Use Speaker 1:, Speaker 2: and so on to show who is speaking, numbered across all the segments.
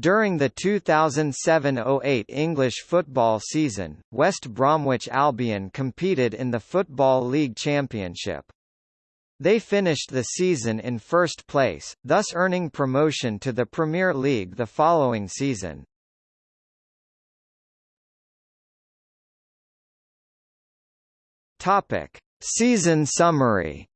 Speaker 1: During the 2007–08 English football season, West Bromwich Albion competed in the Football League Championship. They finished the season in first place, thus earning promotion to the Premier League the following season. Topic: Season summary.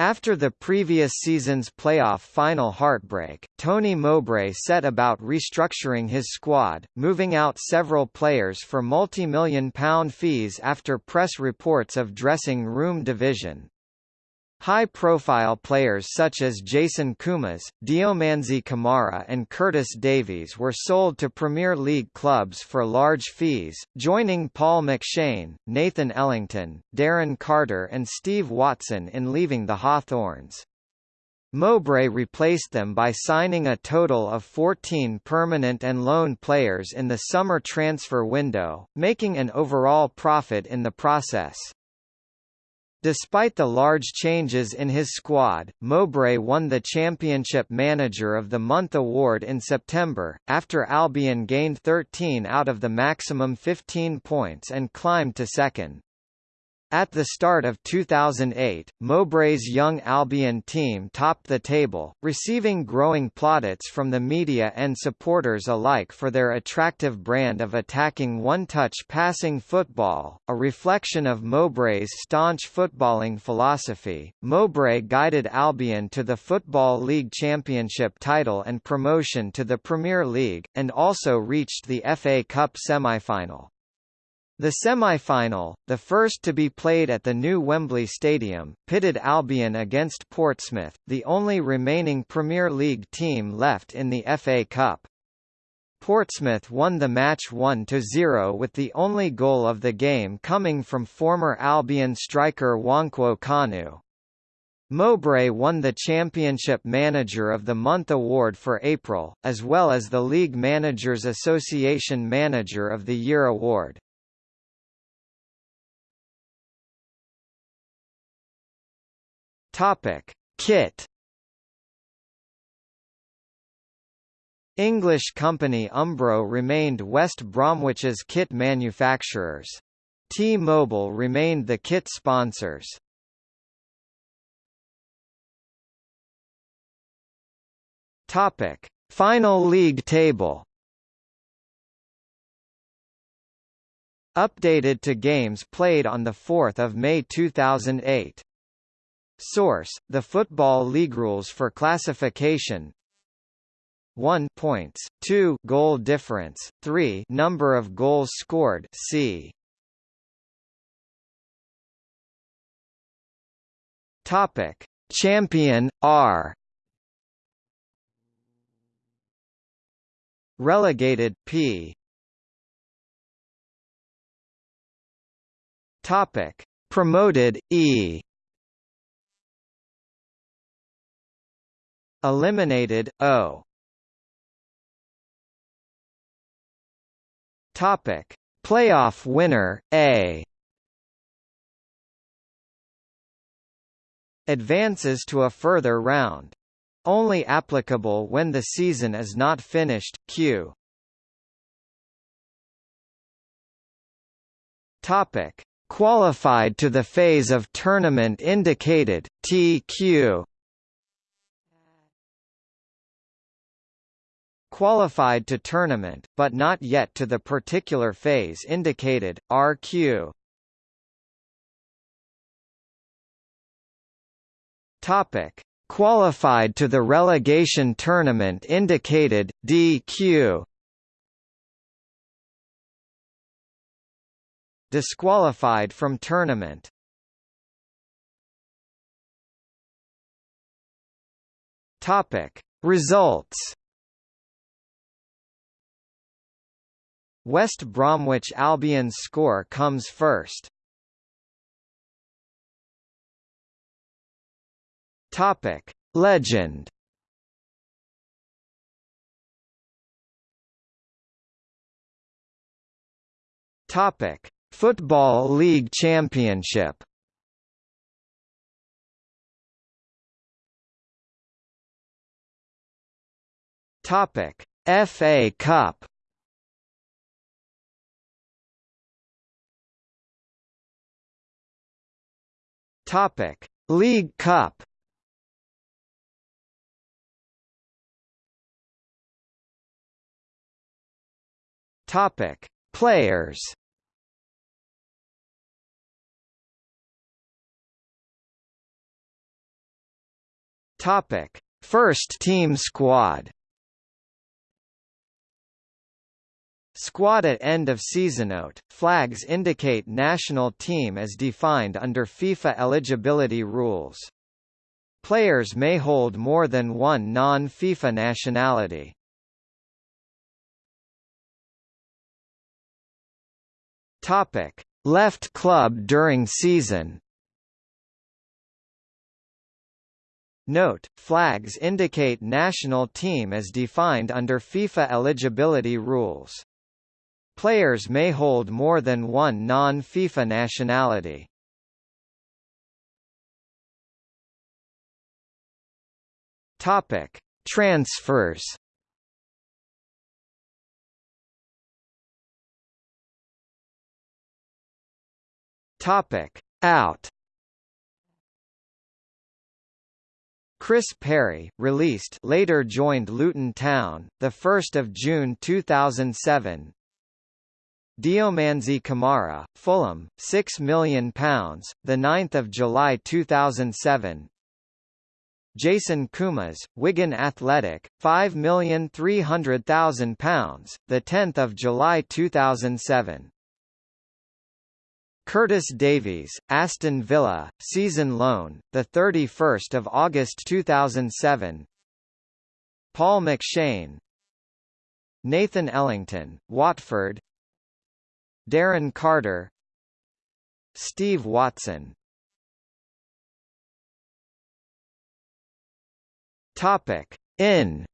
Speaker 1: After the previous season's playoff final heartbreak, Tony Mowbray set about restructuring his squad, moving out several players for multi-million pound fees after press reports of dressing room division. High-profile players such as Jason Koumas, Diomansy Kamara and Curtis Davies were sold to Premier League clubs for large fees, joining Paul McShane, Nathan Ellington, Darren Carter and Steve Watson in leaving the Hawthorns. Mowbray replaced them by signing a total of 14 permanent and loan players in the summer transfer window, making an overall profit in the process. Despite the large changes in his squad, Mowbray won the Championship Manager of the Month award in September, after Albion gained 13 out of the maximum 15 points and climbed to second. At the start of 2008, Mowbray's young Albion team topped the table, receiving growing plaudits from the media and supporters alike for their attractive brand of attacking one-touch passing football, a reflection of Mowbray's staunch footballing philosophy. Mowbray guided Albion to the Football League Championship title and promotion to the Premier League, and also reached the FA Cup semi-final. The semi-final, the first to be played at the new Wembley Stadium, pitted Albion against Portsmouth, the only remaining Premier League team left in the FA Cup. Portsmouth won the match 1–0 with the only goal of the game coming from former Albion striker Nwankwo Kanu. Mowbray won the Championship Manager of the Month award for April, as well as the League Managers Association Manager of the Year award. Topic: Kit. English company Umbro remained West Bromwich's kit manufacturers. T-Mobile remained the kit sponsors. Topic: Final league table. Updated to games played on 4 May 2008 Source: The Football League rules for classification. 1 points, 2 goal difference, 3 number of goals scored. C. Topic: Champion R. Relegated P. Topic: Promoted E. Eliminated O. Topic: Playoff winner A. Advances to a further round. Only applicable when the season is not finished. Q. Topic: Qualified to the phase of tournament indicated TQ. Qualified to tournament, but not yet to the particular phase indicated, RQ. Topic: Qualified to the relegation tournament indicated DQ. Disqualified from tournament. Topic: Results West Bromwich Albion's score comes first. Topic: Legend. Topic: Football League Championship. Topic: FA Cup. Topic: League Cup. Topic: Players. Topic: First team squad. Squad at end of season note. Flags indicate national team as defined under FIFA eligibility rules. Players may hold more than one non-FIFA nationality. Topic: Left club during season. Note, flags indicate national team as defined under FIFA eligibility rules. Players may hold more than one non-FIFA nationality. Topic: Transfers. Topic: Out. Chris Perry, released later joined Luton Town, 1 June 2007 Diomansy Kamara, Fulham, £6 million, 9 July 2007 Jason Koumas, Wigan Athletic, £5,300,000, 10 July 2007 Curtis Davies, Aston Villa, season loan, the 31st of August 2007. Paul McShane, Nathan Ellington, Watford. Darren Carter, Steve Watson. Topic: In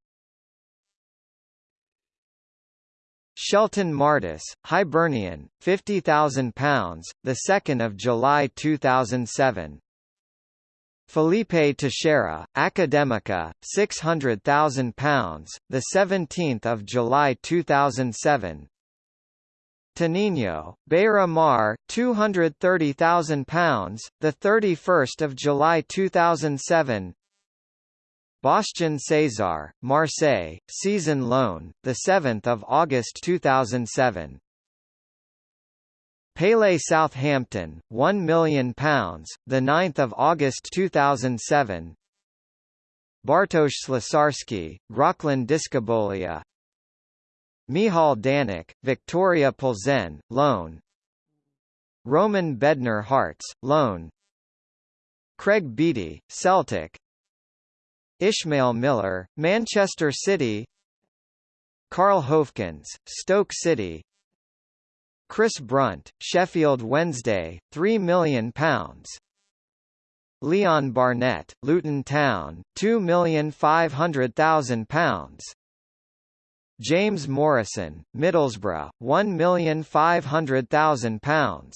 Speaker 1: Shelton Martis, Hibernian, £50,000, the 2nd of July 2007. Felipe Teixeira, Academica, £600,000, the 17th of July 2007. Tanino, Beira Mar, £230,000, the 31st of July 2007. Boštjan Cesar, Marseille, season loan, the 7th of August 2007. Pele Southampton, £1 million, the 9th of August 2007. Bartosz Ślusarski, Groclin Dyskobolia. Michal Daněk, Viktoria Plzeň, loan. Roman Bednar Hearts, loan. Craig Beattie, Celtic, Ishmael Miller, Manchester City. Carl Hoefkens, Stoke City. Chris Brunt, Sheffield Wednesday, £3 million Leon Barnett, Luton Town, £2,500,000 James Morrison, Middlesbrough, £1,500,000